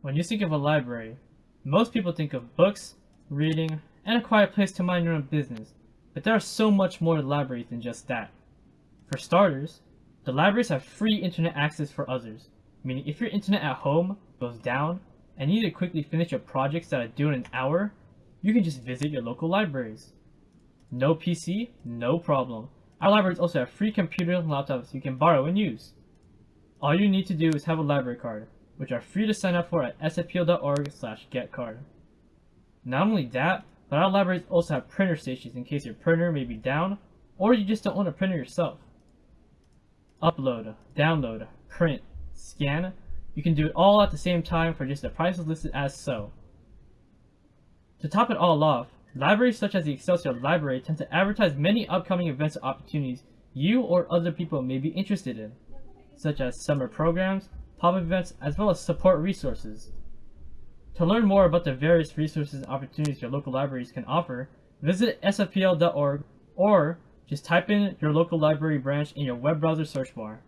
When you think of a library, most people think of books, reading, and a quiet place to mind your own business, but there are so much more to libraries than just that. For starters, the libraries have free internet access for others, meaning if your internet at home goes down and you need to quickly finish your projects that are due in an hour, you can just visit your local libraries. No PC? No problem. Our libraries also have free computers and laptops you can borrow and use. All you need to do is have a library card, which are free to sign up for at sfpl.org slash getcard. Not only that, but our libraries also have printer stations in case your printer may be down, or you just don't own a printer yourself. Upload, download, print, scan, you can do it all at the same time for just the prices listed as so. To top it all off, libraries such as the Excelsior Library tend to advertise many upcoming events or opportunities you or other people may be interested in, such as summer programs, pop-up events, as well as support resources. To learn more about the various resources and opportunities your local libraries can offer, visit sfpl.org or just type in your local library branch in your web browser search bar.